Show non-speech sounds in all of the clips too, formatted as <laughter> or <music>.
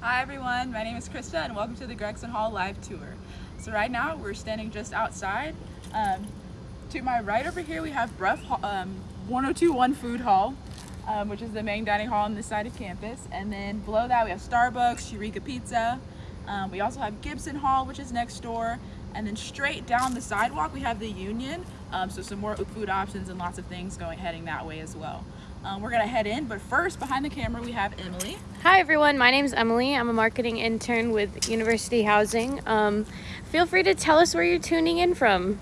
Hi everyone, my name is Krista and welcome to the Gregson Hall live tour. So right now we're standing just outside. Um, to my right over here we have Brough um, 1021 Food Hall, um, which is the main dining hall on this side of campus. And then below that we have Starbucks, Eureka Pizza. Um, we also have Gibson Hall, which is next door. And then straight down the sidewalk we have the Union, um, so some more food options and lots of things going heading that way as well. Um, we're gonna head in, but first behind the camera we have Emily. Hi everyone, my name is Emily. I'm a marketing intern with University Housing. Um, feel free to tell us where you're tuning in from.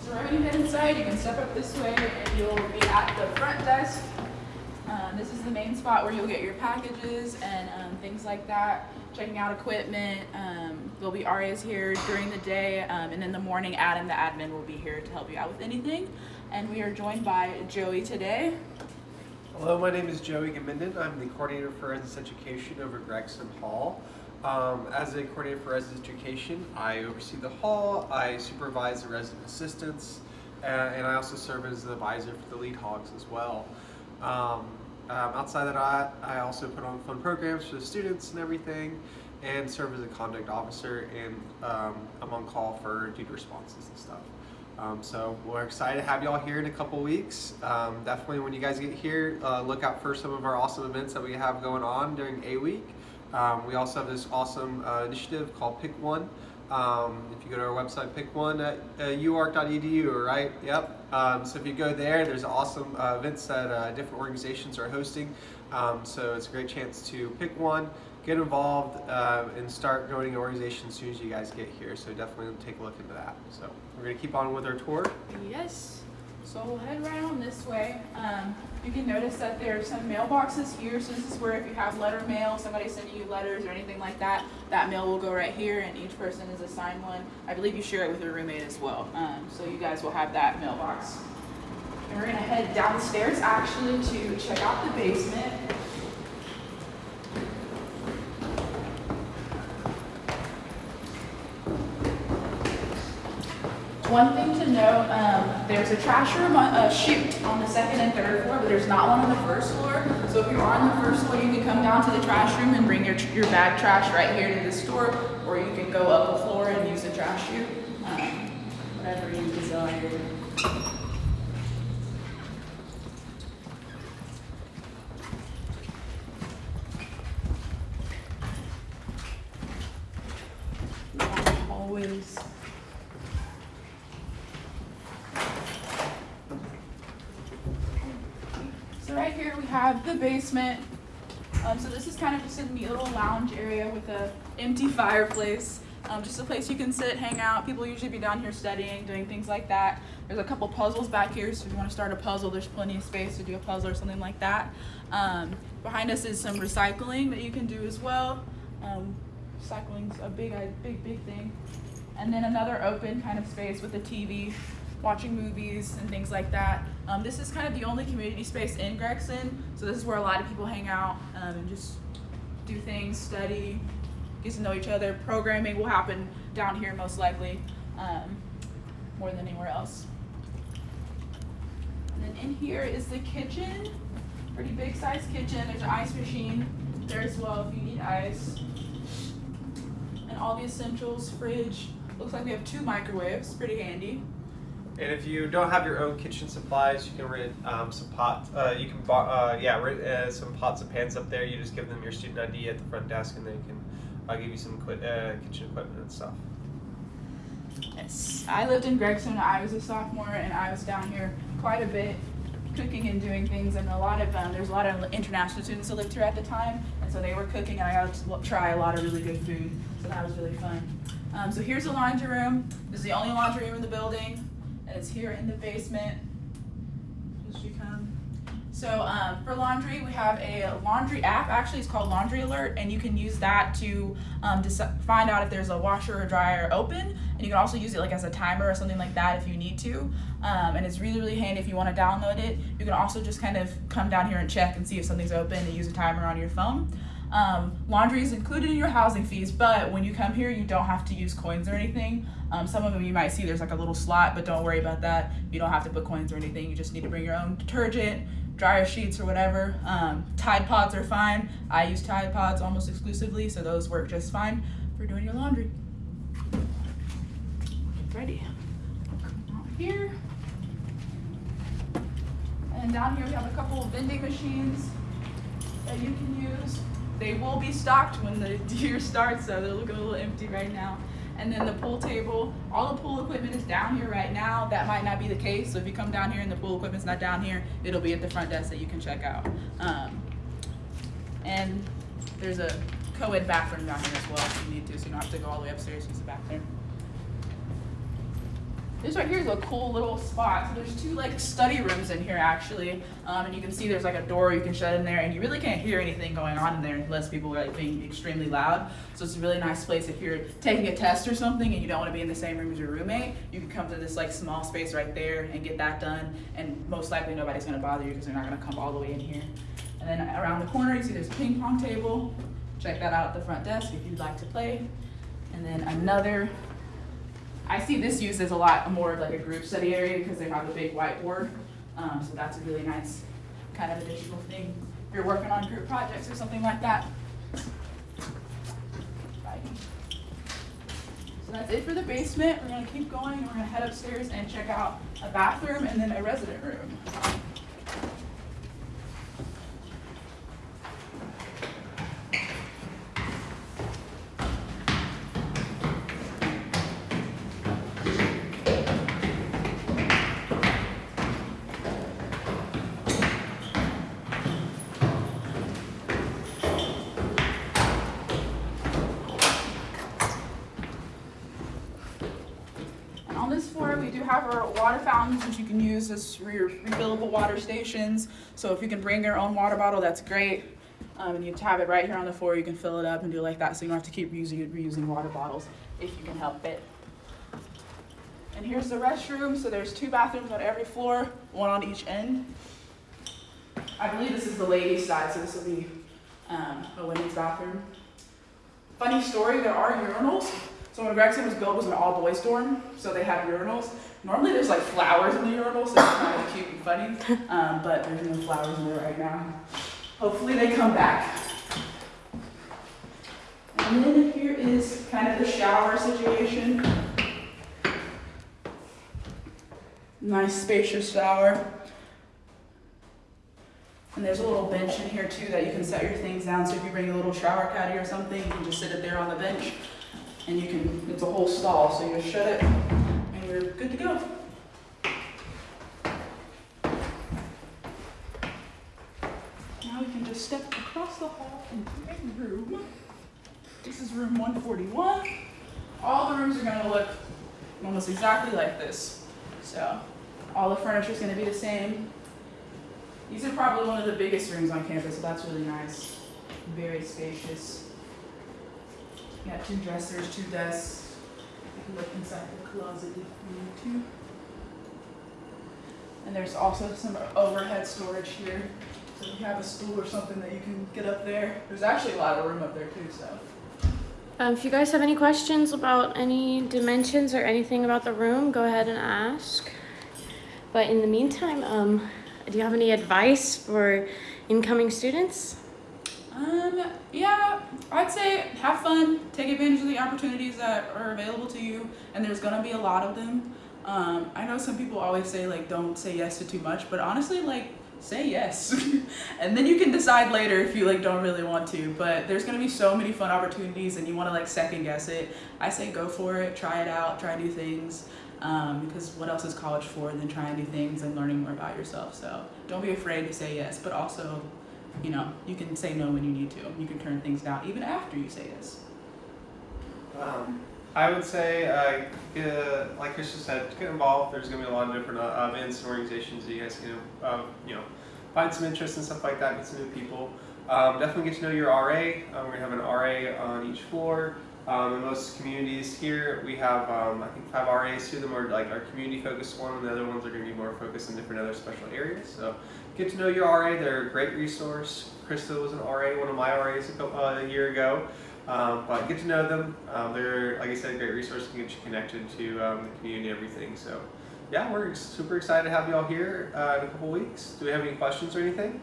So right when you head inside, you can step up this way and you'll be at the front desk this is the main spot where you'll get your packages and um, things like that, checking out equipment. Um, there'll be RAs here during the day, um, and in the morning, Adam, the admin, will be here to help you out with anything. And we are joined by Joey today. Hello, my name is Joey Gaminden. I'm the coordinator for residence education over Gregson Hall. Um, as a coordinator for residence education, I oversee the hall, I supervise the resident assistants, and I also serve as the advisor for the lead hogs as well. Um, um, outside of that, I also put on fun programs for the students and everything, and serve as a conduct officer, and um, I'm on call for duty responses and stuff. Um, so we're excited to have y'all here in a couple weeks. Um, definitely when you guys get here, uh, look out for some of our awesome events that we have going on during A Week. Um, we also have this awesome uh, initiative called Pick One. Um, if you go to our website, pick one at uh, uark.edu, right? Yep. Um, so if you go there, there's awesome uh, events that uh, different organizations are hosting. Um, so it's a great chance to pick one, get involved, uh, and start joining an organization as soon as you guys get here. So definitely take a look into that. So we're going to keep on with our tour. Yes. So we'll head right on this way. You can notice that there are some mailboxes here. So this is where if you have letter mail, somebody sending you letters or anything like that, that mail will go right here and each person is assigned one. I believe you share it with your roommate as well. Um, so you guys will have that mailbox. And we're gonna head downstairs actually to check out the basement. One thing to note, um, there's a trash room, a chute on the second and third floor, but there's not one on the first floor. So if you're on the first floor, you can come down to the trash room and bring your, your bag trash right here to the store, or you can go up a floor and use the trash chute, um, whatever you desire. Always right here we have the basement. Um, so this is kind of just a neat little lounge area with a empty fireplace. Um, just a place you can sit, hang out. People usually be down here studying, doing things like that. There's a couple puzzles back here, so if you want to start a puzzle, there's plenty of space to do a puzzle or something like that. Um, behind us is some recycling that you can do as well. Um, recycling's a big, big, big thing. And then another open kind of space with a TV watching movies and things like that. Um, this is kind of the only community space in Gregson, so this is where a lot of people hang out um, and just do things, study, get to know each other. Programming will happen down here most likely, um, more than anywhere else. And then in here is the kitchen, pretty big size kitchen. There's an ice machine there as well if you need ice. And all the essentials, fridge. Looks like we have two microwaves, pretty handy. And if you don't have your own kitchen supplies, you can rent um, some pots. Uh, you can uh, yeah rent uh, some pots and pans up there. You just give them your student ID at the front desk, and they can uh, give you some uh, kitchen equipment and stuff. Yes, I lived in Gregson I was a sophomore, and I was down here quite a bit, cooking and doing things. And a lot of um, there's a lot of international students that lived here at the time, and so they were cooking, and I got to try a lot of really good food. So that was really fun. Um, so here's the laundry room. This is the only laundry room in the building it's here in the basement as you come. So um, for laundry, we have a laundry app. Actually, it's called Laundry Alert, and you can use that to um, find out if there's a washer or dryer open. And you can also use it like as a timer or something like that if you need to. Um, and it's really, really handy if you want to download it. You can also just kind of come down here and check and see if something's open and use a timer on your phone. Um, laundry is included in your housing fees, but when you come here, you don't have to use coins or anything. Um, some of them you might see there's like a little slot, but don't worry about that. You don't have to put coins or anything. You just need to bring your own detergent, dryer sheets, or whatever. Um, Tide Pods are fine. I use Tide Pods almost exclusively, so those work just fine for doing your laundry. Ready. Here. And down here we have a couple of vending machines that you can use. They will be stocked when the <laughs> year starts, so they're looking a little empty right now. And then the pool table, all the pool equipment is down here right now. That might not be the case, so if you come down here and the pool equipment's not down here, it'll be at the front desk that you can check out. Um, and there's a co-ed bathroom down here as well if you need to, so you don't have to go all the way upstairs to use the bathroom. This right here is a cool little spot. So there's two like study rooms in here actually, um, and you can see there's like a door you can shut in there, and you really can't hear anything going on in there unless people are like being extremely loud. So it's a really nice place if you're taking a test or something and you don't want to be in the same room as your roommate. You can come to this like small space right there and get that done, and most likely nobody's gonna bother you because they're not gonna come all the way in here. And then around the corner you see there's a ping pong table. Check that out at the front desk if you'd like to play. And then another I see this used as a lot more of like a group study area because they have a big whiteboard. Um, so that's a really nice kind of additional thing if you're working on group projects or something like that. So that's it for the basement. We're gonna keep going. We're gonna head upstairs and check out a bathroom and then a resident room. And on this floor, we do have our water fountains, which you can use as your refillable water stations. So if you can bring your own water bottle, that's great. Um, and you have it right here on the floor, you can fill it up and do it like that, so you don't have to keep reusing, reusing water bottles if you can help it. And here's the restroom, so there's two bathrooms on every floor, one on each end. I believe this is the ladies' side, so this will be um, a women's bathroom. Funny story, there are urinals. So when Gregson was built, it was an all boys dorm, so they had urinals. Normally there's like flowers in the urinals, so it's kind of cute and funny, <laughs> um, but there's no flowers in there right now. Hopefully they come back. And then here is kind of the shower situation. Nice spacious shower. And there's a little bench in here too that you can set your things down. So if you bring a little shower caddy or something, you can just sit it there on the bench. And you can, it's a whole stall, so you shut it and you're good to go. Now we can just step across the hall into a room. This is room 141. All the rooms are gonna look almost exactly like this. So all the furniture is gonna be the same. These are probably one of the biggest rooms on campus, so that's really nice. Very spacious. Got two dressers, two desks. You can look inside the closet if you need to. And there's also some overhead storage here. So if you have a stool or something that you can get up there. There's actually a lot of room up there too, so. Um, if you guys have any questions about any dimensions or anything about the room, go ahead and ask. But in the meantime, um, do you have any advice for incoming students? Um, yeah, I'd say have fun, take advantage of the opportunities that are available to you, and there's gonna be a lot of them. Um, I know some people always say like don't say yes to too much, but honestly, like say yes, <laughs> and then you can decide later if you like don't really want to. But there's gonna be so many fun opportunities, and you want to like second guess it. I say go for it, try it out, try new things. Um, because what else is college for than trying new things and learning more about yourself? So don't be afraid to say yes, but also you know, you can say no when you need to. You can turn things down even after you say yes. Um, I would say, uh, get, like Krista said, get involved. There's going to be a lot of different uh, events and organizations that you guys can, uh, you know, find some interest and stuff like that, meet some new people. Um, definitely get to know your RA. Um, we're going to have an RA on each floor. Um, in most communities here, we have um, I think five RAs. Two of them are like our community focused one, and the other ones are going to be more focused in different other special areas. So get to know your RA. They're a great resource. Krista was an RA, one of my RAs a, couple, uh, a year ago. Um, but get to know them. Um, they're like I said, a great resource to get you connected to um, the community and everything. So yeah, we're super excited to have you all here uh, in a couple weeks. Do we have any questions or anything?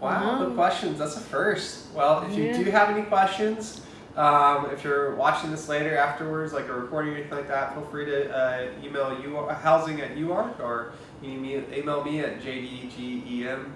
Wow, no No. questions. That's a first. Well, if you do have any questions, um, if you're watching this later afterwards, like a recording or anything like that, feel free to uh, email you housing at UARK or you can email me at jdgemuen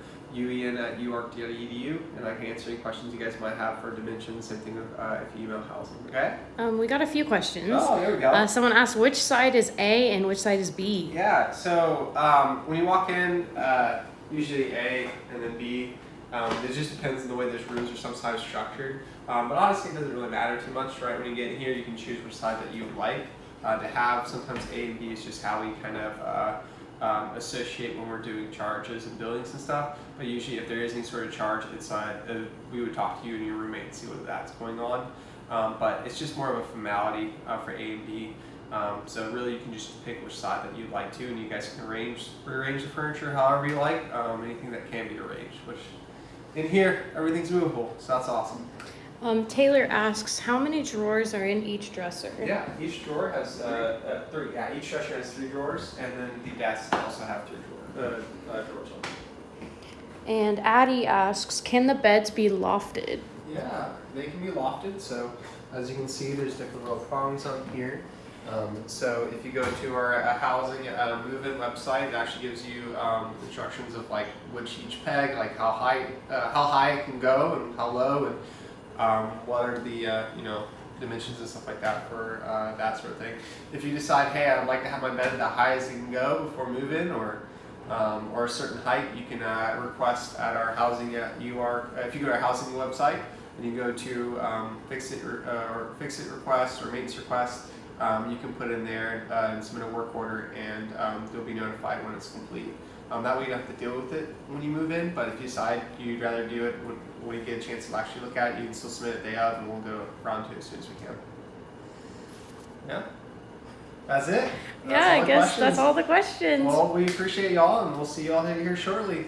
at uark.edu and I can answer any questions you guys might have for dimensions. Same thing with, uh, if you email housing. Okay? Um, we got a few questions. Oh, there we go. Uh, someone asked which side is A and which side is B. Yeah, so um, when you walk in, uh, usually A and then B. Um, it just depends on the way those rooms are sometimes structured. Um, but honestly, it doesn't really matter too much, right? When you get in here, you can choose which side that you would like uh, to have. Sometimes A and B is just how we kind of uh, um, associate when we're doing charges and billings and stuff. But usually, if there is any sort of charge, inside, uh, uh, we would talk to you and your roommate and see what that's going on. Um, but it's just more of a formality uh, for A and B. Um, so really, you can just pick which side that you'd like to, and you guys can arrange rearrange the furniture however you like. Um, anything that can be arranged, which in here everything's movable, so that's awesome. Um, Taylor asks how many drawers are in each dresser. Yeah, each drawer has uh, uh, three. Yeah, each dresser has three drawers, and then the desks also have three drawers. Uh, uh, drawers on. And Addie asks, can the beds be lofted? Yeah, they can be lofted. So as you can see, there's different little prongs on here. Um, so if you go to our uh, housing uh, move-in website, it actually gives you um, instructions of like which each peg, like how high, uh, how high it can go and how low, and um, what are the uh, you know dimensions and stuff like that for uh, that sort of thing. If you decide, hey, I'd like to have my bed the highest it can go before move-in, or um, or a certain height, you can uh, request at our housing at UR. Uh, if you go to our housing website and you go to um, fix it or, uh, or fix it request or maintenance request, um, you can put in there uh, and submit a work order, and um, you'll be notified when it's complete. Um, that way you don't have to deal with it when you move in. But if you decide you'd rather do it when, you get a chance to actually look at it, you can still submit it day of, and we'll go around to it as soon as we can. Yeah, that's it. That's yeah, I guess questions. that's all the questions. Well, we appreciate y'all, and we'll see y'all here shortly.